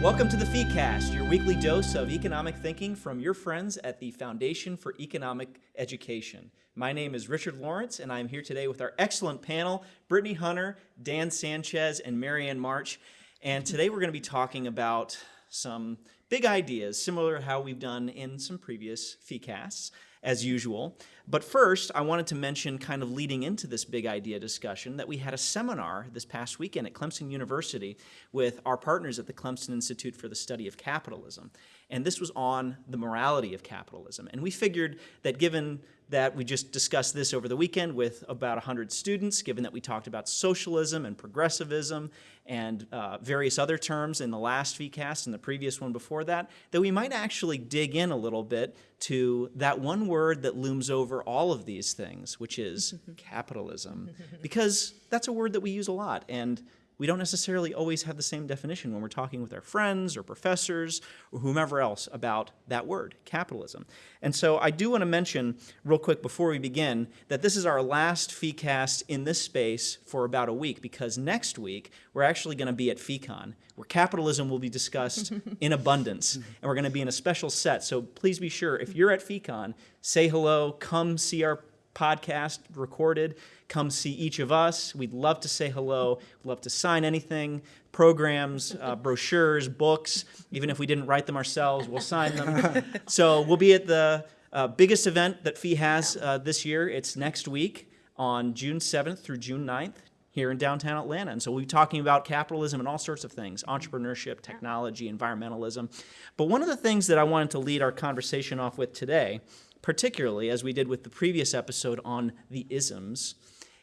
Welcome to the FeeCast, your weekly dose of economic thinking from your friends at the Foundation for Economic Education. My name is Richard Lorenc, and I'm here today with our excellent panel, Brittany Hunter, Dan Sanchez, and Marianne March. And today we're going to be talking about some big ideas, similar to how we've done in some previous FeeCasts as usual. But first, I wanted to mention, kind of leading into this big idea discussion, that we had a seminar this past weekend at Clemson University with our partners at the Clemson Institute for the Study of Capitalism. And this was on the morality of capitalism. And we figured that given that we just discussed this over the weekend with about 100 students, given that we talked about socialism and progressivism and uh, various other terms in the last FeeCast and the previous one before that, that we might actually dig in a little bit to that one word that looms over all of these things, which is capitalism, because that's a word that we use a lot. And we don't necessarily always have the same definition when we're talking with our friends or professors or whomever else about that word, capitalism. And so I do want to mention real quick before we begin that this is our last FeeCast in this space for about a week because next week we're actually going to be at FeeCon where capitalism will be discussed in abundance and we're going to be in a special set. So please be sure if you're at FeeCon, say hello, come see our podcast recorded. Come see each of us. We'd love to say hello. We'd love to sign anything, programs, uh, brochures, books. Even if we didn't write them ourselves, we'll sign them. so we'll be at the uh, biggest event that FEE has uh, this year. It's next week on June 7th through June 9th here in downtown Atlanta. And so we'll be talking about capitalism and all sorts of things, entrepreneurship, technology, environmentalism. But one of the things that I wanted to lead our conversation off with today particularly as we did with the previous episode on the isms,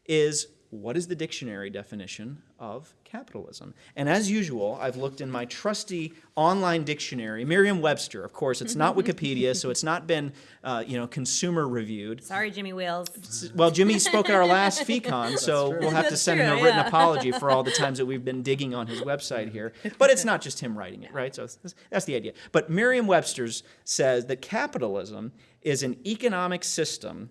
is what is the dictionary definition of capitalism? And as usual, I've looked in my trusty online dictionary, Merriam-Webster. Of course, it's not Wikipedia, so it's not been, uh, you know, consumer reviewed. Sorry, Jimmy Wales. Well, Jimmy spoke at our last FeeCon, so we'll have to That's send him a written yeah. apology for all the times that we've been digging on his website here. But it's not just him writing it, right? So that's- that's the idea. But Merriam-Webster's says that capitalism is an economic system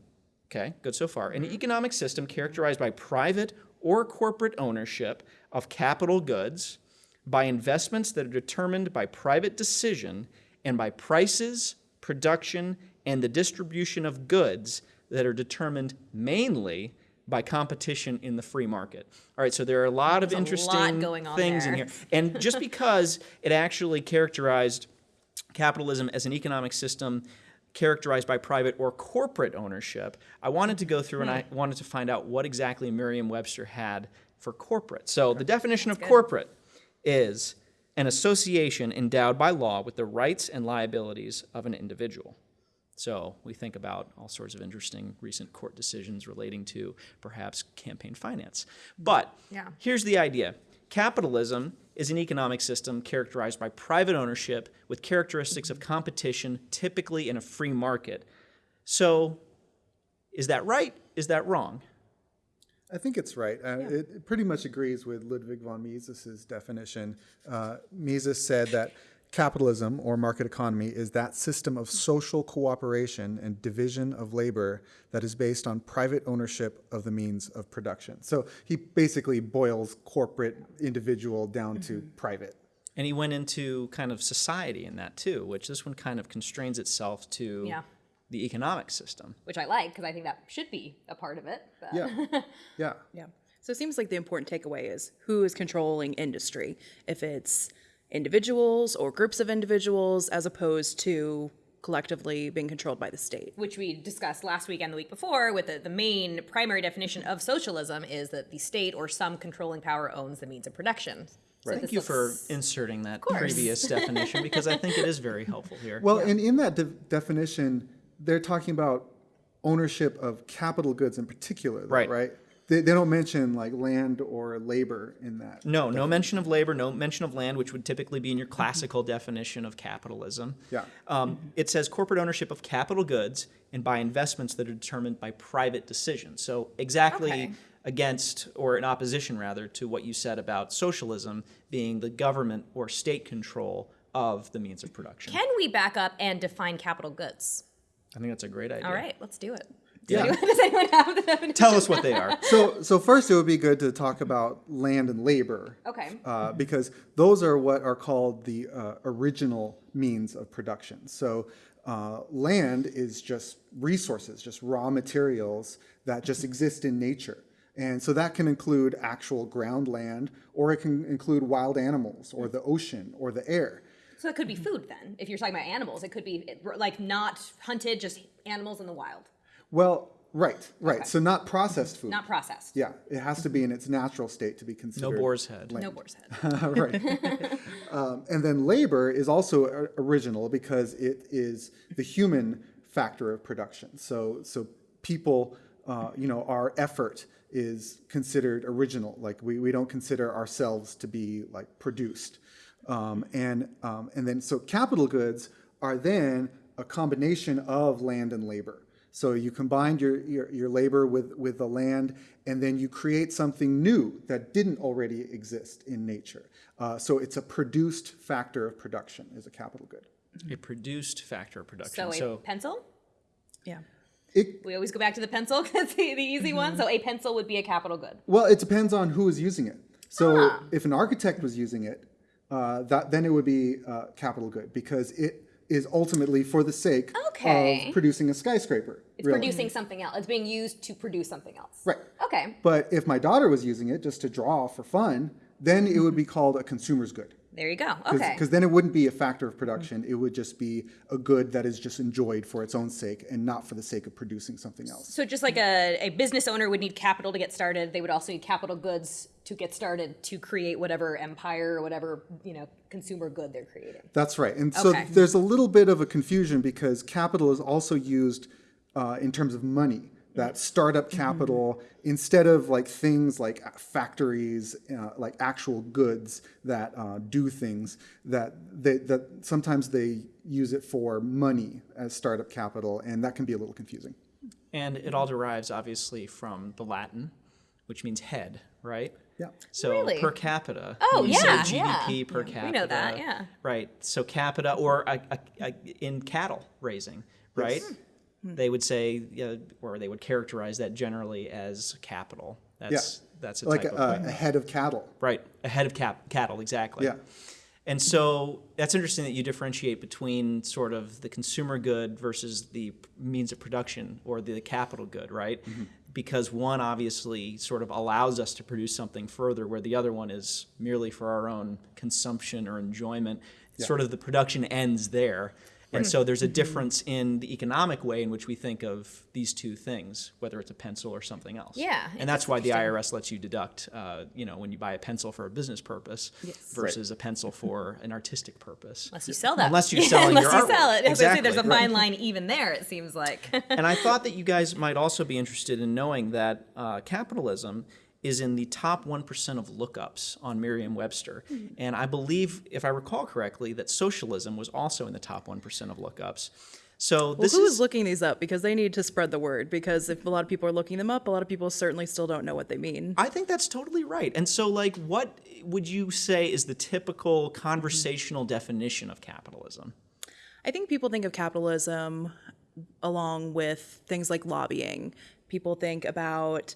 Okay, good so far. An economic system characterized by private or corporate ownership of capital goods, by investments that are determined by private decision, and by prices, production, and the distribution of goods that are determined mainly by competition in the free market. All right, so there are a lot of There's lot interesting going on things in here. And just because it actually characterized capitalism as an economic system characterized by private or corporate ownership, I wanted to go through and I Hmm. wanted to find out what exactly Merriam-Webster had for corporate. So the definition of corporate is an association endowed by law with the rights and liabilities of an individual. So we think about all sorts of interesting recent court decisions relating to perhaps campaign finance. But Yeah. here's the idea. Capitalism is an economic system characterized by private ownership with characteristics of competition, typically in a free market. So is that right? Is that wrong? I think it's right. Uh, it, it pretty much agrees with Ludwig von Mises's definition. Uh, Mises said that capitalism or market economy is that system of social cooperation and division of labor that is based on private ownership of the means of production. So he basically boils corporate individual down to mm-hmm. private. And he went into kind of society in that too, which this one kind of constrains itself to Yeah. the economic system. Which I like because I think that should be a part of it. but- Yeah, yeah. Yeah. So it seems like the important takeaway is who is controlling industry. If it's individuals or groups of individuals as opposed to collectively being controlled by the state. Which we discussed last week and the week before with the, the main primary definition of socialism is that the state or some controlling power owns the means of production. So Thank this you for inserting that previous definition because I think it is very helpful here. Well, and in that de- definition, they're talking about ownership of capital goods in particular, though, Right. right? They, they don't mention like land or labor in that. no, no mention of labor, no mention of land, which would typically be in your classical definition of capitalism. Yeah. Um, it says corporate ownership of capital goods and by investments that are determined by private decisions. So exactly Okay. against, or in opposition rather, to what you said about socialism being the government or state control of the means of production. Can we back up and define capital goods? I think that's a great idea. All right, let's do it. Yeah. Does anyone have the definition? Tell us what they are. So, so first it would be good to talk about land and labor. Okay. Uh, because those are what are called the uh, original means of production. So, uh, land is just resources, just raw materials that just exist in nature. And so that can include actual ground land, or it can include wild animals, or the ocean, or the air. So it could be food then. If you're talking about animals, it could be like not hunted, just animals in the wild, Well, right, right. Okay. So not processed food. not processed. yeah, it has to be in its natural state to be considered. No considered. boar's head. No boar's head. right. um, and then labor is also original because it is the human factor of production. So, so people, uh, you know, our effort is considered original. Like we, we don't consider ourselves to be like produced. Um, and, um, and then, so capital goods are then a combination of land and labor. So you combine your, your, your labor with, with the land, and then you create something new that didn't already exist in nature. Uh, so it's a produced factor of production is a capital good. A produced factor of production. So a pencil? Yeah. It, We always go back to the pencil because the, the easy one. So a pencil would be a capital good. well, it depends on who is using it. So Ah. if an architect was using it, uh, that, then it would be uh, capital good because it is ultimately for the sake Okay. of producing a skyscraper. It's really. producing something else. It's being used to produce something else. Right. Okay. But if my daughter was using it just to draw for fun, then it would be mm-hmm. called a consumer's good. There you go. Okay. Because then it wouldn't be a factor of mm-hmm. production. It would just be a good that is just enjoyed for its own sake and not for the sake of producing something else. So just like a, a business owner would need capital to get started, they would also need capital goods to get started to create whatever empire or whatever, you know, consumer good they're creating. That's right. And so Okay. there's a little bit of a confusion because capital is also used uh, in terms of money. That startup capital, instead of like things like factories, uh, like actual goods that uh, do things, that they, that sometimes they use it for money as startup capital, and that can be a little confusing. And it all derives obviously from the Latin, which means head, right? Yeah. So Really? per capita. Oh, when you say yeah, GDP yeah. per Yeah, we capita. know that, yeah. Right. So capita or a, a, a, in cattle raising, right? Hmm. They would say, yeah, or they would characterize that generally as capital. That's that's a like type a, of a head of cattle. right a head of cap, cattle exactly. Yeah. And so that's interesting that you differentiate between sort of the consumer good versus the means of production or the capital good, right? Mm-hmm. Because one obviously sort of allows us to produce something further, where the other one is merely for our own consumption or enjoyment. Sort of the production ends there. And so there's a difference in the economic way in which we think of these two things, whether it's a pencil or something else. Yeah, And that's why the IRS lets you deduct, uh, you know, when you buy a pencil for a business purpose versus a pencil for an artistic purpose. Unless you sell that. Unless you're selling Unless your you sell it. I was There's a Exactly, right. fine line even there, it seems like. and I thought that you guys might also be interested in knowing that uh, capitalism is in the top 1% of lookups on Merriam Webster. Mm-hmm. And I believe, if I recall correctly, that socialism was also in the top 1% of lookups. So Well, this who is. is looking these up? Because they need to spread the word. Because if a lot of people are looking them up, a lot of people certainly still don't know what they mean. I think that's totally right. And so, like, what would you say is the typical conversational definition of capitalism? I think people think of capitalism along with things like lobbying. People think about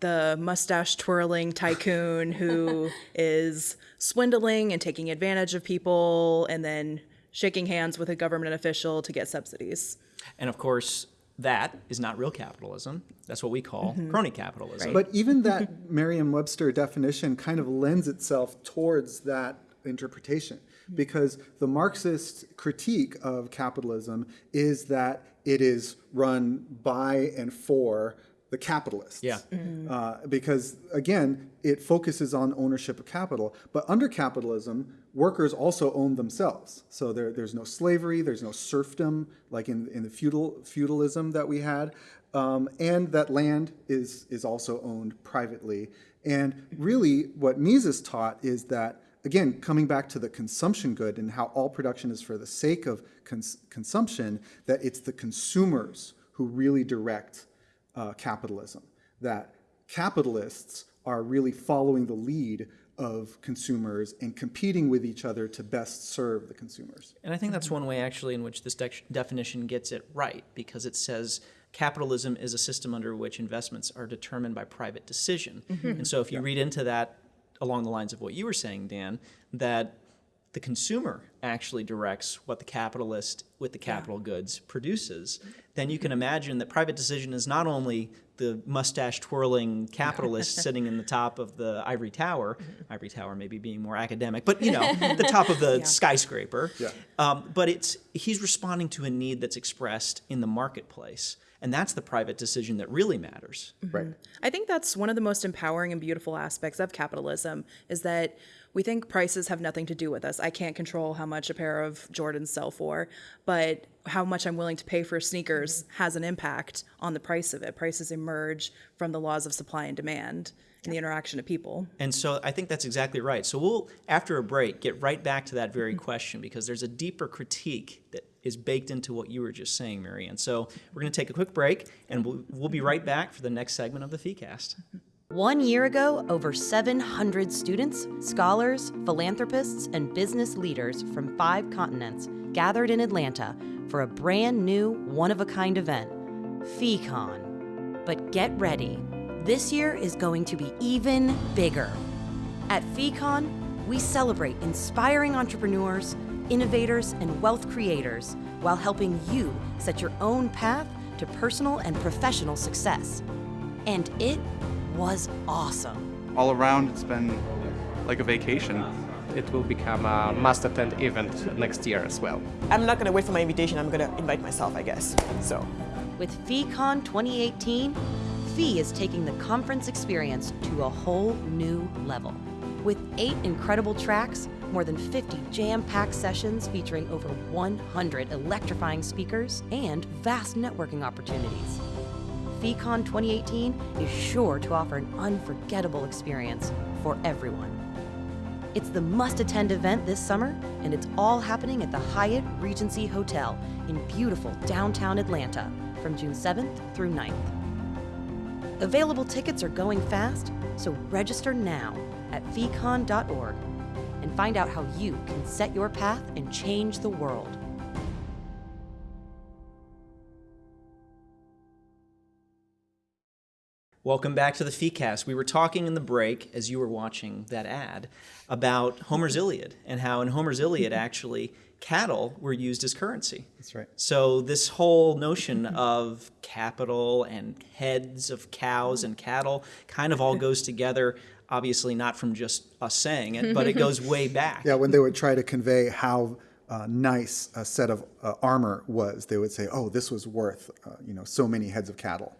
the mustache twirling tycoon who is swindling and taking advantage of people and then shaking hands with a government official to get subsidies. And of course, that is not real capitalism. That's what we call mm-hmm. crony capitalism. But even that Merriam-Webster definition kind of lends itself towards that interpretation because the Marxist critique of capitalism is that it is run by and for the capitalists. Yeah. Uh, because again, it focuses on ownership of capital. But under capitalism, workers also own themselves. So there, there's no slavery, there's no serfdom like in, in the feudal feudalism that we had, um, and that land is is also owned privately. And really, what Mises taught is that again, coming back to the consumption good and how all production is for the sake of cons- consumption, that it's the consumers who really direct uh, capitalism. That capitalists are really following the lead of consumers and competing with each other to best serve the consumers. And I think that's one way, actually, in which this dec- definition gets it right, because it says capitalism is a system under which investments are determined by private decision. And so if you read into that along the lines of what you were saying, Dan, that the consumer actually directs what the capitalist with the capital goods produces, then you can imagine that private decision is not only the mustache twirling capitalist sitting in the top of the ivory tower, ivory tower maybe being more academic, but you know, the top of the skyscraper. Yeah. Um, but it's he's responding to a need that's expressed in the marketplace. And that's the private decision that really matters. Right. I think that's one of the most empowering and beautiful aspects of capitalism is that we think prices have nothing to do with us. I can't control how much a pair of Jordans sell for, but how much I'm willing to pay for sneakers mm-hmm. has an impact on the price of it. Prices emerge from the laws of supply and demand and the interaction of people. And so I think that's exactly right. So we'll, after a break, get right back to that very mm-hmm. question because there's a deeper critique that is baked into what you were just saying, Marianne. So we're going to take a quick break and we'll, we'll be right back for the next segment of the FeeCast. Mm-hmm. One year ago, over 700 students, scholars, philanthropists, and business leaders from five continents gathered in Atlanta for a brand new, one of a kind event, FeeCon. But get ready, this year is going to be even bigger. At FeeCon, we celebrate inspiring entrepreneurs, innovators, and wealth creators while helping you set your own path to personal and professional success. And it was awesome. all around it's been like a vacation it will become a must attend event next year as well. I'm not gonna wait for my invitation. I'm gonna invite myself, I guess. So, With FeeCon 2018, Fee is taking the conference experience to a whole new level. With eight incredible tracks, more than 50 jam packed sessions featuring over 100 electrifying speakers, and vast networking opportunities. FeeCon 2018 is sure to offer an unforgettable experience for everyone. It's the must attend event this summer, and it's all happening at the Hyatt Regency Hotel in beautiful downtown Atlanta from June 7th through 9th. Available tickets are going fast, so register now at feecon.org and find out how you can set your path and change the world. Welcome back to the FeeCast. We were talking in the break, as you were watching that ad, about Homer's Iliad and how in Homer's Iliad, actually, cattle were used as currency. That's right. So this whole notion of capital and heads of cows and cattle kind of all goes together. Obviously, not from just us saying it, but it goes way back. Yeah, when they would try to convey how uh, nice a set of uh, armor was, they would say, "Oh, this was worth, uh, you know, so many heads of cattle."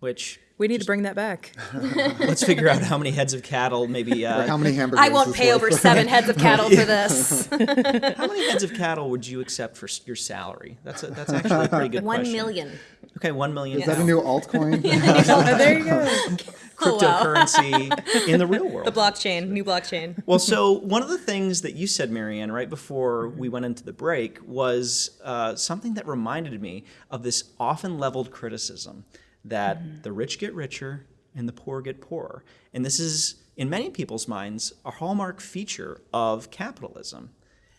Which We need to bring that back. let's figure out how many heads of cattle, maybe. Uh, How many hamburgers? I won't pay over seven heads of cattle for this. How many heads of cattle would you accept for your salary? That's a, that's actually a pretty good One question. million. Okay, one million. Is that a new altcoin? there you go. cryptocurrency in the real world? The blockchain, new blockchain. Well, so one of the things that you said, Marianne, right before we went into the break was uh, something that reminded me of this often leveled criticism that the rich get richer and the poor get poorer. And this is, in many people's minds, a hallmark feature of capitalism.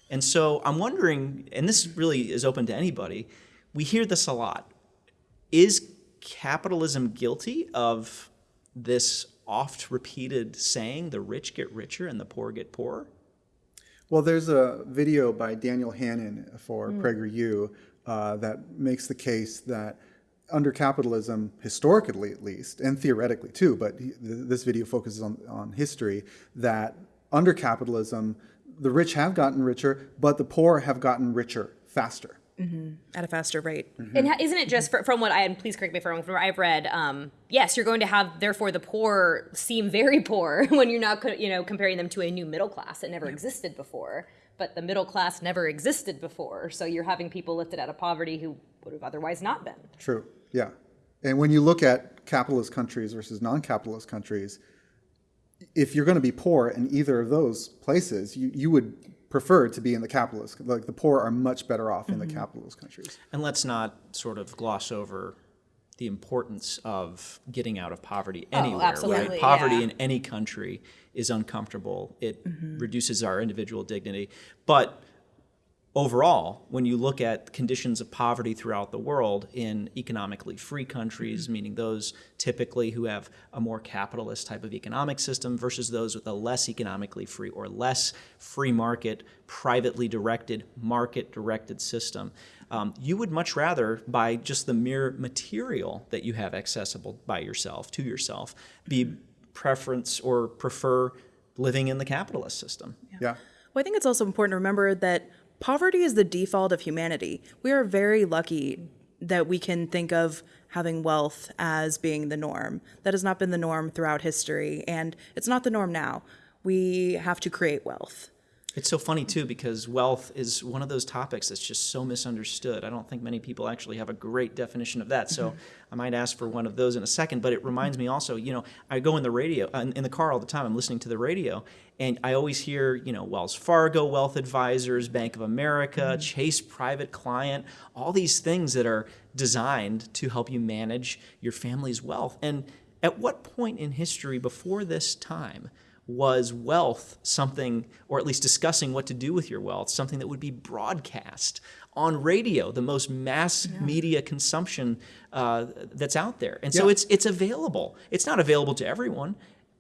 And so I'm wondering, and this really is open to anybody, we hear this a lot. Is capitalism guilty of this oft repeated saying, the rich get richer and the poor get poorer? Well, there's a video by Daniel Hannan for PragerU uh, that makes the case that under capitalism, historically at least, and theoretically too, but this video focuses on, on history, that under capitalism, the rich have gotten richer, but the poor have gotten richer faster. At a faster rate. And isn't it just fr- from what I and please correct me if I'm wrong, from what I've read? Um, yes, you're going to have therefore the poor seem very poor when you're not you know comparing them to a new middle class that never existed before. But the middle class never existed before, so you're having people lifted out of poverty who would have otherwise not been. True, yeah. And when you look at capitalist countries versus non-capitalist countries, if you're going to be poor in either of those places, you, you would prefer to be in the capitalist. Like the poor are much better off in the mm-hmm. capitalist countries. And let's not sort of gloss over the importance of getting out of poverty oh, anywhere, absolutely, right? Poverty yeah. in any country is uncomfortable. It mm-hmm. reduces our individual dignity. But overall, when you look at conditions of poverty throughout the world in economically free countries, meaning those typically who have a more capitalist type of economic system versus those with a less economically free or less free market, privately directed, market directed system, um, you would much rather, by just the mere material that you have accessible by yourself, to yourself, be preference or prefer living in the capitalist system. Yeah. Well, I think it's also important to remember that poverty is the default of humanity. We are very lucky that we can think of having wealth as being the norm. That has not been the norm throughout history, and it's not the norm now. We have to create wealth. It's so funny too because wealth is one of those topics that's just so misunderstood. I don't think many people actually have a great definition of that. So mm-hmm. I might ask for one of those in a second. But it reminds me also, you know, I go in the radio in in the car all the time. I'm listening to the radio, and I always hear, you know, Wells Fargo Wealth Advisors, Bank of America, mm-hmm. Chase Private Client, all these things that are designed to help you manage your family's wealth. And at what point in history before this time? Was wealth something, or at least discussing what to do with your wealth, something that would be broadcast on radio, the most mass media consumption uh, that's out there. And so Yeah. it's it's available. It's not available to everyone.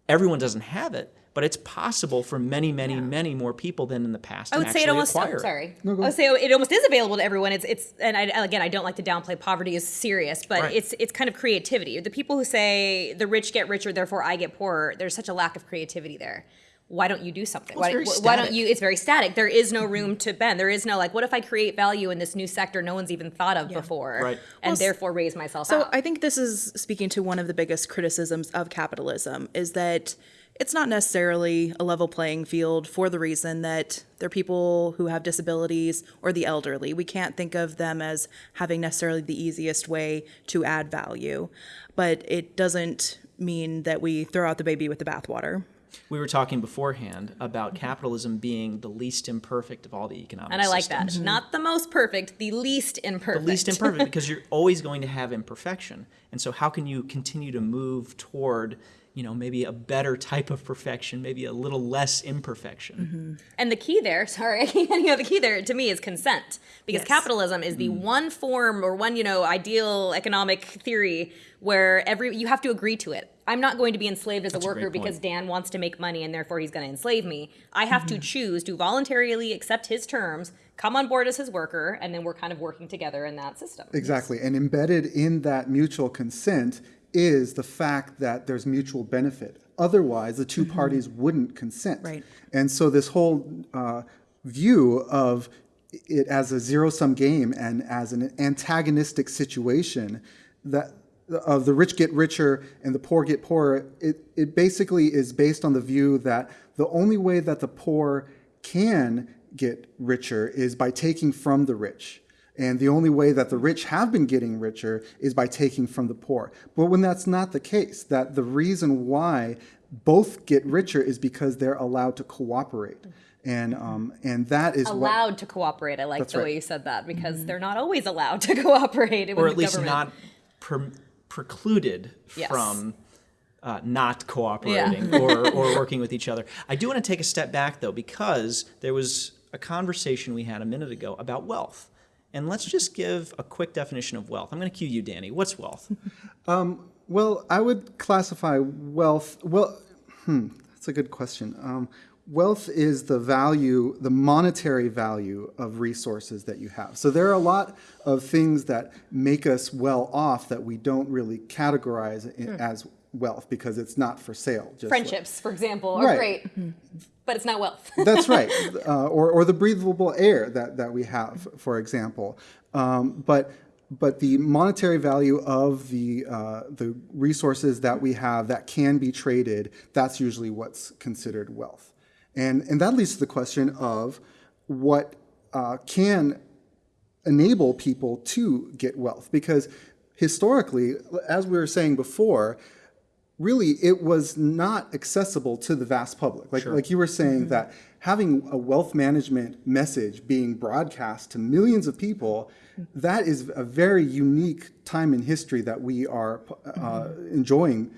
Everyone doesn't have it, but it's possible for many, many, many more people than in the past. I would say it almost. oh, it. sorry. I would say it almost is available to everyone. It's it's and I, again, I don't like to downplay poverty is serious, but Right. it's it's kind of creativity. The people who say the rich get richer, therefore I get poorer. There's such a lack of creativity there. Why don't you do something? Well, it's why, very why don't you? It's very static. There is no mm-hmm. room to bend. There is no like, what if I create value in this new sector no one's even thought of before, Right. and Well, therefore raise myself So out. I think this is speaking to one of the biggest criticisms of capitalism is that it's not necessarily a level playing field for the reason that they're people who have disabilities or the elderly. We can't think of them as having necessarily the easiest way to add value, but it doesn't mean that we throw out the baby with the bathwater. We were talking beforehand about capitalism being the least imperfect of all the economic and I like systems. that. Not the most perfect, the least imperfect. the least imperfect because you're always going to have imperfection. And so how can you continue to move toward, you know, maybe a better type of perfection, maybe a little less imperfection? Mm-hmm. And the key there, sorry, I keep getting the key there to me is consent. Because Yes. capitalism is the mm-hmm. one form or one, you know, ideal economic theory where every you have to agree to it. I'm not going to be enslaved as a a great worker because. Dan wants to make money and therefore he's going to enslave me. I have to mm-hmm. choose to voluntarily accept his terms, come on board as his worker, and then we're kind of working together in that system. Exactly. And embedded in that mutual consent is the fact that there's mutual benefit. Otherwise, the 2 parties wouldn't consent. Right. And so this whole uh, view of it as a zero sum game and as an antagonistic situation that of the rich get richer and the poor get poorer, it, it basically is based on the view that the only way that the poor can get richer is by taking from the rich. And the only way that the rich have been getting richer is by taking from the poor. But when that's not the case, that the reason why both get richer is because they're allowed to cooperate. And, um, and that is what, Allowed to cooperate. I like That's the way you said that because they're not always allowed to cooperate. Or at least government. not pre- precluded Yes. from uh, not cooperating or, or working with each other. I do want to take a step back though, because there was a conversation we had a minute ago about wealth. And let's just give a quick definition of wealth. I'm going to cue you, Danny. What's wealth? Well, I would classify wealth. Well, hmm, that's a good question. Um, wealth is the value, the monetary value of resources that you have. So there are a lot of things that make us well off that we don't really categorize i- as wealth because it's not for sale. Just like- friendships, for example, are Right. great, but it's not wealth. That's right. Uh, or, or the breathable air that, that we have, for example. Um, but, but the monetary value of the, uh, the resources that we have that can be traded, that's usually what's considered wealth. And, and that leads to the question of what uh, can enable people to get wealth. Because historically, as we were saying before, really it was not accessible to the vast public. Like, like you were saying that having a wealth management message being broadcast to millions of people, that is a very unique time in history that we are uh, enjoying.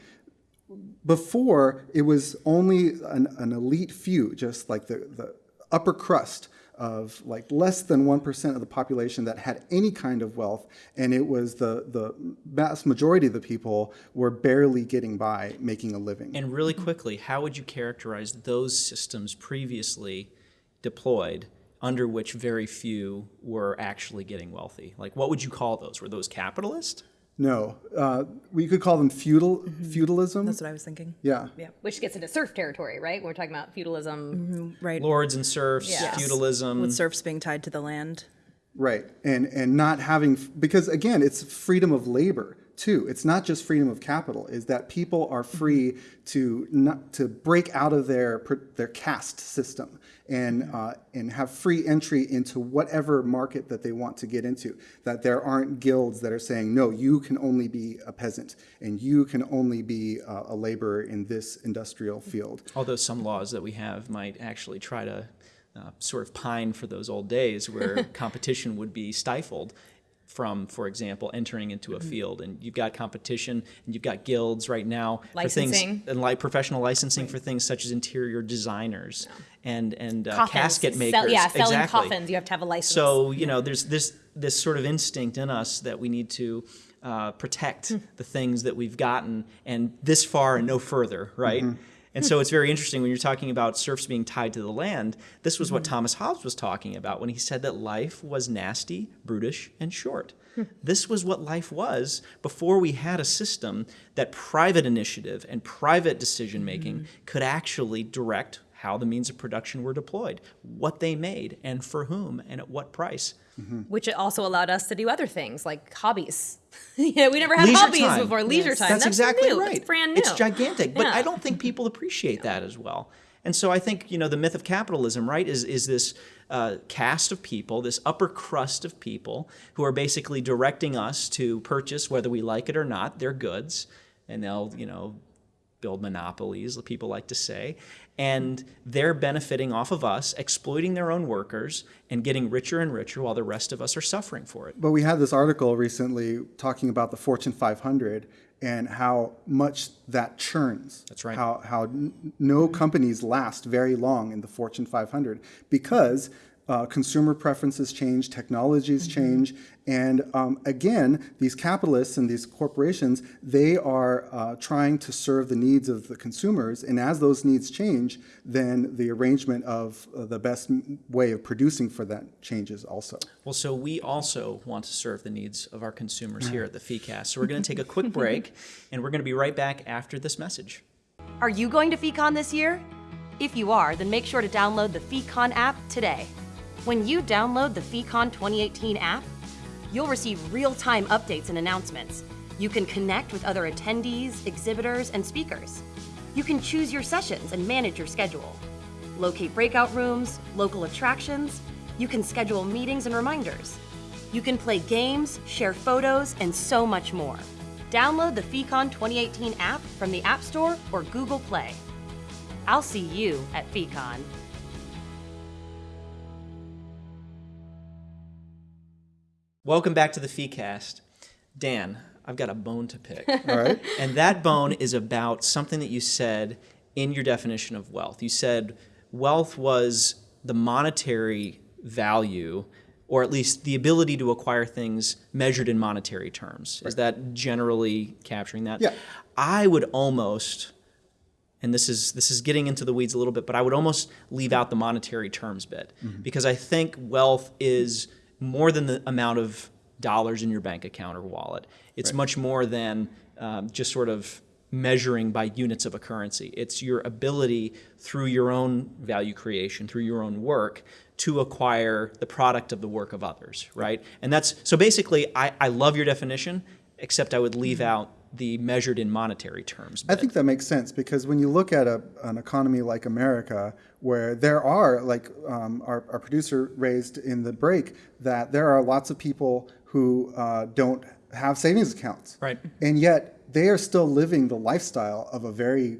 Before, it was only an, an elite few, just like the, the upper crust, of like less than 1% of the population that had any kind of wealth. And it was the, the vast majority of the people were barely getting by making a living. And really quickly, how would you characterize those systems previously deployed under which very few were actually getting wealthy? Like, what would you call those? Were those capitalist? No, uh, we could call them feudal, feudalism. That's what I was thinking. yeah. yeah, Which gets into serf territory, right? When we're talking about feudalism. Right. Lords and serfs, Yes. feudalism. With serfs being tied to the land. Right, and and not having because again, it's freedom of labor too. It's not just freedom of capital. Is that people are free to not to break out of their their caste system and uh, and have free entry into whatever market that they want to get into. That there aren't guilds that are saying no, you can only be a peasant and you can only be uh, a laborer in this industrial field. Although some laws that we have might actually try to uh, sort of pine for those old days where competition would be stifled from, for example, entering into a Mm-hmm. field. And you've got competition and you've got guilds right now for things and like professional licensing for things such as interior designers and and uh, casket Sell- makers. yeah, selling exactly. coffins, you have to have a license. So you know, there's this this sort of instinct in us that we need to uh, protect Hmm. the things that we've gotten, and this far and no further, right? Mm-hmm. And so it's very interesting when you're talking about serfs being tied to the land. This was Mm-hmm. what Thomas Hobbes was talking about when he said that life was nasty, brutish, and short. Hmm. This was what life was before we had a system that private initiative and private decision making Mm-hmm. could actually direct how the means of production were deployed, what they made, and for whom, and at what price. Which also allowed us to do other things like hobbies. yeah, we never had Leisure hobbies time. before leisure time. That's, exactly new. right. It's brand new. It's gigantic, but Yeah. I don't think people appreciate that as well. And so I think you know the myth of capitalism, right, is is this uh, caste of people, this upper crust of people who are basically directing us to purchase, whether we like it or not, their goods, and they'll you know build monopolies, people like to say, and they're benefiting off of us, exploiting their own workers, and getting richer and richer while the rest of us are suffering for it. But we had this article recently talking about the Fortune 500 and how much that churns. That's right. How, how n- no companies last very long in the Fortune 500 because uh, consumer preferences change, technologies change, and um, again, these capitalists and these corporations, they are uh, trying to serve the needs of the consumers, and as those needs change, then the arrangement of uh, the best way of producing for that changes also. Well, so we also want to serve the needs of our consumers here at the FeeCast. So we're going to take a quick break, and we're going to be right back after this message. Are you going to FeeCon this year? If you are, then make sure to download the FeeCon app today. When you download the FeeCon 2018 app, you'll receive real time updates and announcements. You can connect with other attendees, exhibitors, and speakers. You can choose your sessions and manage your schedule. Locate breakout rooms, local attractions. You can schedule meetings and reminders. You can play games, share photos, and so much more. Download the FeeCon 2018 app from the App Store or Google Play. I'll see you at FeeCon. Welcome back to the FeeCast. Dan, I've got a bone to pick. All right? and that bone is about something that you said in your definition of wealth. You said wealth was the monetary value, or at least the ability to acquire things measured in monetary terms. Is that generally capturing that? Yeah. I would almost and this is this is getting into the weeds a little bit, but I would almost leave out the monetary terms bit mm-hmm. because I think wealth is more than the amount of dollars in your bank account or wallet. It's much more than um, just sort of measuring by units of a currency. It's your ability through your own value creation, through your own work, to acquire the product of the work of others, right? And that's so basically, I, I love your definition, except I would leave out the measured in monetary terms. I think that makes sense because when you look at a, an economy like America, where there are, like um, our, our producer raised in the break, that there are lots of people who uh, don't have savings accounts. Right. And yet they are still living the lifestyle of a very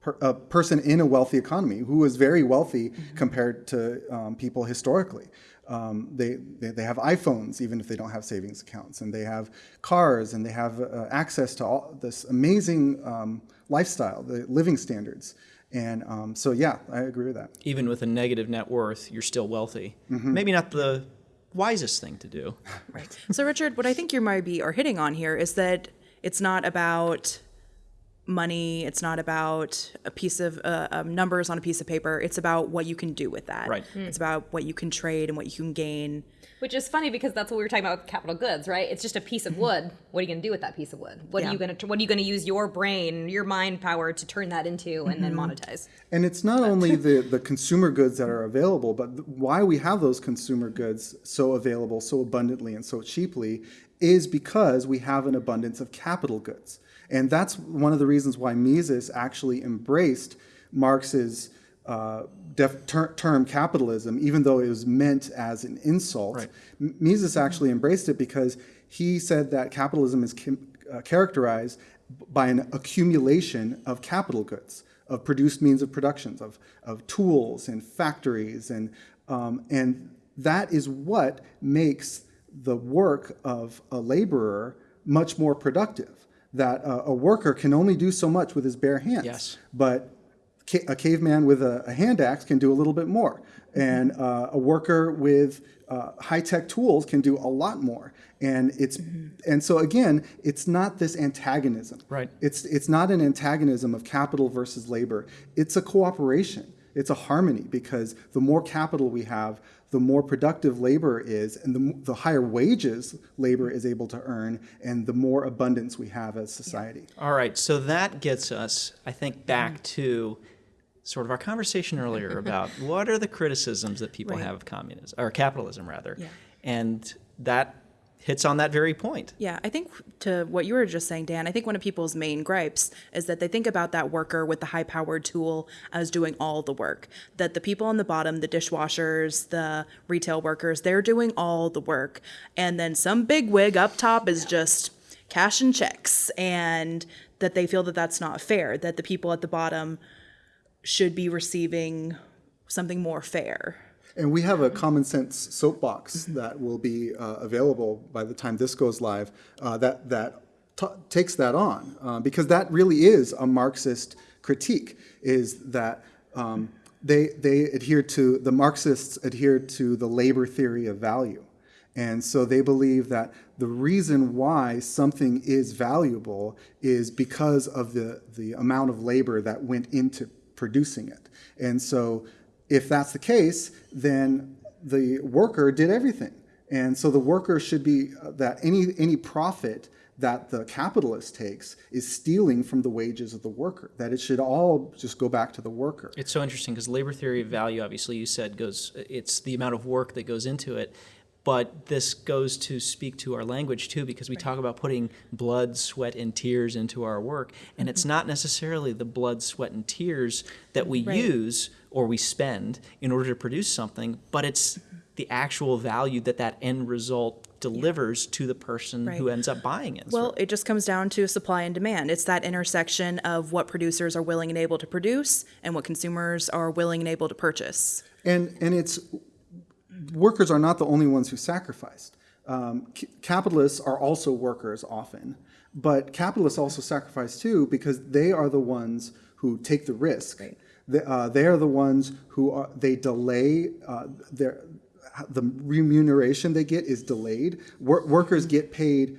per, a person in a wealthy economy who is very wealthy compared to um, people historically. Um, they, they, they have iPhones even if they don't have savings accounts, and they have cars, and they have uh, access to all this amazing um, lifestyle, the living standards. And um, so, yeah, I agree with that. Even with a negative net worth, you're still wealthy. Mm-hmm. Maybe not the wisest thing to do. Right. So, Richard, what I think you might be are hitting on here is that it's not about money. It's not about a piece of uh, um, numbers on a piece of paper. It's about what you can do with that. Right. It's about what you can trade and what you can gain. Which is funny because that's what we were talking about with capital goods, right? It's just a piece of wood. What are you going to do with that piece of wood? What Yeah. are you going to What are you going to use your brain, your mind power to turn that into and then monetize? And it's not only the, the consumer goods that are available, but th- why we have those consumer goods so available, so abundantly, and so cheaply is because we have an abundance of capital goods. And that's one of the reasons why Mises actually embraced Marx's uh, def- ter- term capitalism, even though it was meant as an insult. Right. Mises actually embraced it because he said that capitalism is uh, characterized by an accumulation of capital goods, of produced means of productions, of, of tools and factories, and, um, and that is what makes the work of a laborer much more productive. That uh, a worker can only do so much with his bare hands, Yes. but ca- a caveman with a, a hand axe can do a little bit more, and uh, a worker with uh, high tech tools can do a lot more. And it's and so again, it's not this antagonism. Right. It's it's not an antagonism of capital versus labor. It's a cooperation. It's a harmony because the more capital we have, the more productive labor is, and the, the higher wages labor is able to earn, and the more abundance we have as society. All right, so that gets us, I think, back to sort of our conversation earlier about what are the criticisms that people Right. have of communism, or capitalism rather. Yeah. And that hits on that very point. Yeah, I think to what you were just saying, Dan, I think one of people's main gripes is that they think about that worker with the high powered tool as doing all the work. That the people on the bottom, the dishwashers, the retail workers, they're doing all the work. And then some big wig up top is just cash and checks. And that they feel that that's not fair, that the people at the bottom should be receiving something more fair. And we have a common sense soapbox that will be uh, available by the time this goes live uh, that, that takes that on. Uh, because that really is a Marxist critique, is that um, they, they adhere to, the Marxists adhere to the labor theory of value. And so they believe that the reason why something is valuable is because of the, the amount of labor that went into producing it. And so if that's the case, then the worker did everything. And so the worker should be uh, that any any profit that the capitalist takes is stealing from the wages of the worker. That it should all just go back to the worker. It's so interesting because labor theory of value, obviously, you said goes, it's the amount of work that goes into it. But this goes to speak to our language too, because we talk about putting blood, sweat, and tears into our work. And it's not necessarily the blood, sweat, and tears that we use or we spend in order to produce something, but it's the actual value that that end result delivers to the person who ends up buying it. Well, it just comes down to supply and demand. It's that intersection of what producers are willing and able to produce and what consumers are willing and able to purchase. And and it's workers are not the only ones who sacrificed. Um, c- capitalists are also workers often, but capitalists also sacrifice too because they are the ones who take the risk. They, uh, they are the ones who are, they delay uh, their the remuneration they get is delayed. Wor- workers get paid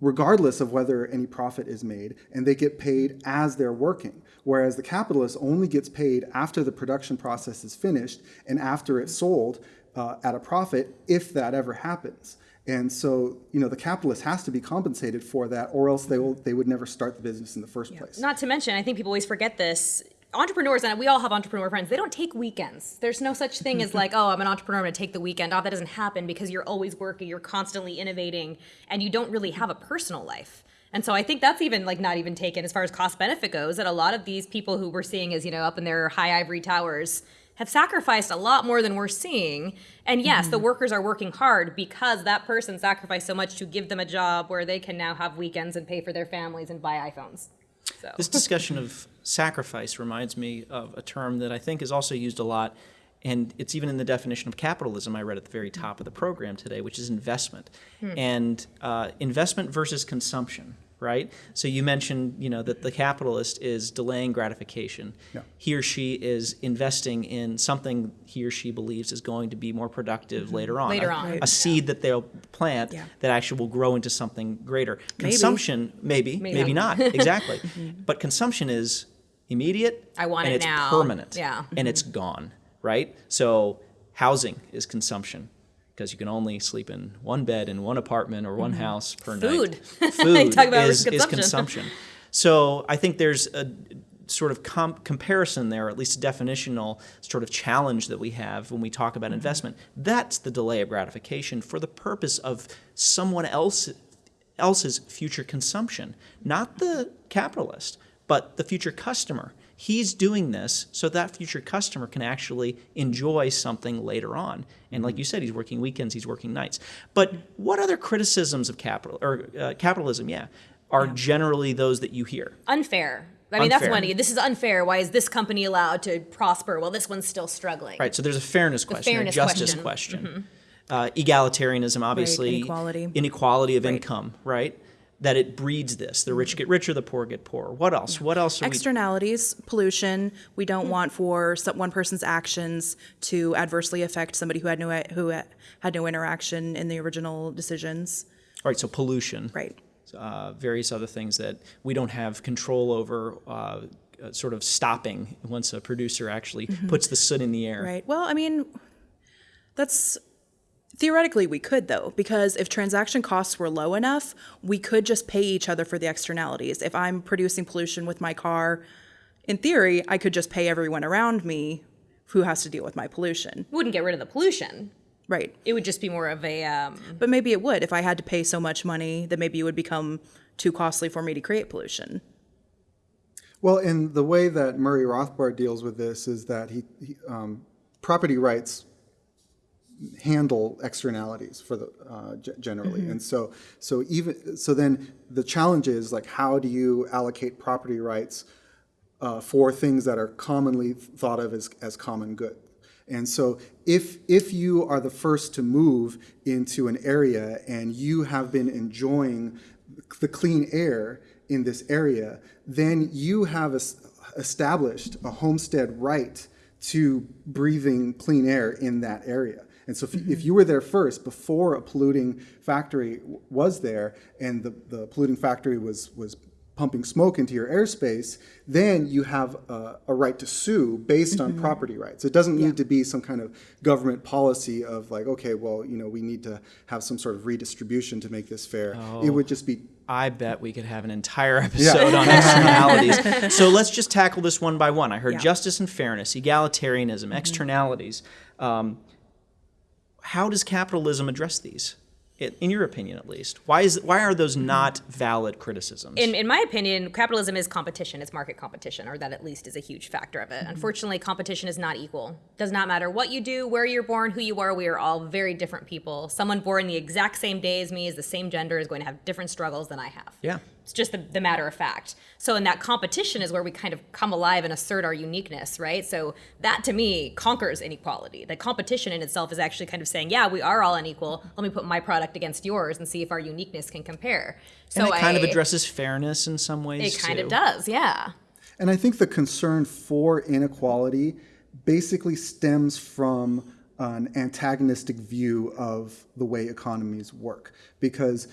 regardless of whether any profit is made, and they get paid as they're working. Whereas the capitalist only gets paid after the production process is finished and after it's sold uh, at a profit, if that ever happens. And so, you know, the capitalist has to be compensated for that, or else they will they would never start the business in the first place. Not to mention, I think people always forget this. Entrepreneurs, and we all have entrepreneur friends, they don't take weekends. There's no such thing as like, oh, I'm an entrepreneur, I'm gonna take the weekend off. That doesn't happen because you're always working, you're constantly innovating, and you don't really have a personal life. And so I think that's even like not even taken as far as cost benefit goes. That a lot of these people who we're seeing as, you know, up in their high ivory towers have sacrificed a lot more than we're seeing. And yes, the mm-hmm. workers are working hard because that person sacrificed so much to give them a job where they can now have weekends and pay for their families and buy iPhones. So. This discussion of sacrifice reminds me of a term that I think is also used a lot, and it's even in the definition of capitalism I read at the very top of the program today, which is investment. And uh, investment versus consumption. Right? So you mentioned, you know, that the capitalist is delaying gratification. Yeah. He or she is investing in something he or she believes is going to be more productive mm-hmm. later on. Later a, on. a seed that they'll plant Yeah. that actually will grow into something greater. Consumption, maybe, maybe, Maybe. not, exactly. Mm-hmm. But consumption is immediate. I want and it it's now. permanent. Yeah. And it's mm-hmm. gone, right? So housing is consumption because you can only sleep in one bed in one apartment or one mm-hmm. house per Food. night. Food Talk about is, is consumption. consumption. So I think there's a sort of com- comparison there, at least a definitional sort of challenge that we have when we talk about mm-hmm. investment. That's the delay of gratification for the purpose of someone else else's future consumption, not the capitalist, but the future customer. He's doing this so that future customer can actually enjoy something later on. And like you said, he's working weekends, he's working nights. But what other criticisms of capital or uh, capitalism, yeah, are generally those that you hear? Unfair. I mean, that's Unfair. one. This is unfair. Why is this company allowed to prosper while this one's still struggling? Right. So there's a fairness question, fairness a justice question. Mm-hmm. Uh, egalitarianism, obviously. inequality. Inequality of income, right? That it breeds this. The rich get richer, the poor get poorer. What else? What else? Are we, Externalities, pollution. We don't want for some, one person's actions to adversely affect somebody who had no who had no interaction in the original decisions. right. So pollution. Right. Uh, various other things that we don't have control over. Uh, uh, sort of stopping once a producer actually puts the soot in the air. Right. Well, I mean, that's theoretically we could though, because if transaction costs were low enough, we could just pay each other for the externalities. If I'm producing pollution with my car, in theory, I could just pay everyone around me who has to deal with my pollution. Wouldn't get rid of the pollution. Right. It would just be more of a. Um, But maybe it would if I had to pay so much money that maybe it would become too costly for me to create pollution. Well, and the way that Murray Rothbard deals with this is that he, he um, property rights handle externalities for the uh, generally, and so so even so then the challenge is like how do you allocate property rights uh, for things that are commonly thought of as, as common good. And so if, if you are the first to move into an area and you have been enjoying the clean air in this area, then you have es- established a homestead right to breathing clean air in that area. And so if, mm-hmm. if you were there first, before a polluting factory was there, and the, the polluting factory was, was pumping smoke into your airspace, then you have a, a right to sue based on mm-hmm. property rights. It doesn't need to be some kind of government policy of like, okay, well, you know, we need to have some sort of redistribution to make this fair. It would oh, just be I bet we could have an entire episode on externalities. so let's just tackle this one by one. I heard Yeah. justice and fairness, egalitarianism, mm-hmm. externalities. Um, how does capitalism address these? In your opinion, at least, why is why are those not valid criticisms? in, in my opinion, capitalism is competition. It's market competition, or that at least is a huge factor of it. Mm-hmm. Unfortunately, competition is not equal. Does not matter what you do, where you're born, who you are. We are all very different people. Someone born the exact same day as me, is the same gender, is going to have different struggles than I have. yeah, It's just the, the matter of fact. So in that competition is where we kind of come alive and assert our uniqueness, right? So that to me conquers inequality. The competition in itself is actually kind of saying, yeah, we are all unequal. Let me put my product against yours and see if our uniqueness can compare. So and it kind of addresses fairness in some ways. It kind too. of does, yeah. And I think the concern for inequality basically stems from an antagonistic view of the way economies work. Because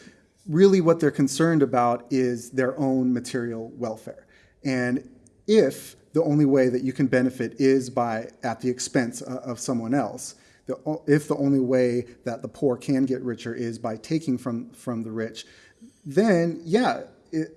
really what they're concerned about is their own material welfare. And if the only way that you can benefit is by at the expense of someone else, if the only way that the poor can get richer is by taking from, from the rich, then yeah,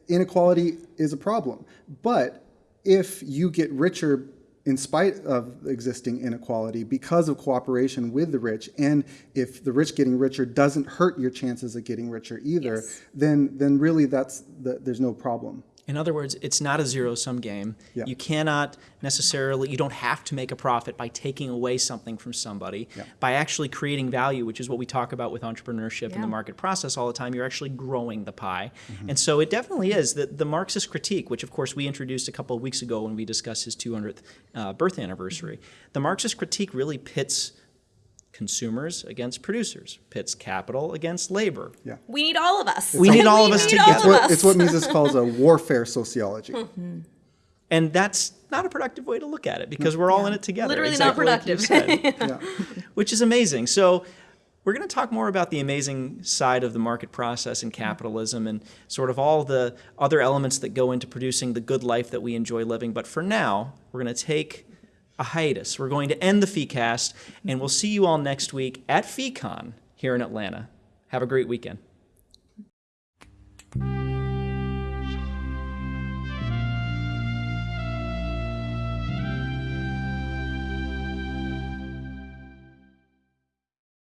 inequality is a problem. But if you get richer in spite of existing inequality because of cooperation with the rich, and if the rich getting richer doesn't hurt your chances of getting richer either, then then really that's the, there's no problem. In other words, it's not a zero sum game. Yeah. You cannot necessarily, you don't have to make a profit by taking away something from somebody. Yeah. By actually creating value, which is what we talk about with entrepreneurship and the market process all the time, you're actually growing the pie. And so it definitely is that the Marxist critique, which of course we introduced a couple of weeks ago when we discussed his 200th uh, birth anniversary, the Marxist critique really pits consumers against producers, pits capital against labor. Yeah. We need all of us. We need all of us need together. It's what, it's what Mises calls a warfare sociology. Mm-hmm. And that's not a productive way to look at it because we're all in it together. Literally not exactly like productive. said. Yeah. which is amazing. So we're going to talk more about the amazing side of the market process and capitalism and sort of all the other elements that go into producing the good life that we enjoy living. But for now, we're going to take a hiatus. We're going to end the FeeCast, and we'll see you all next week at FeeCon here in Atlanta. Have a great weekend.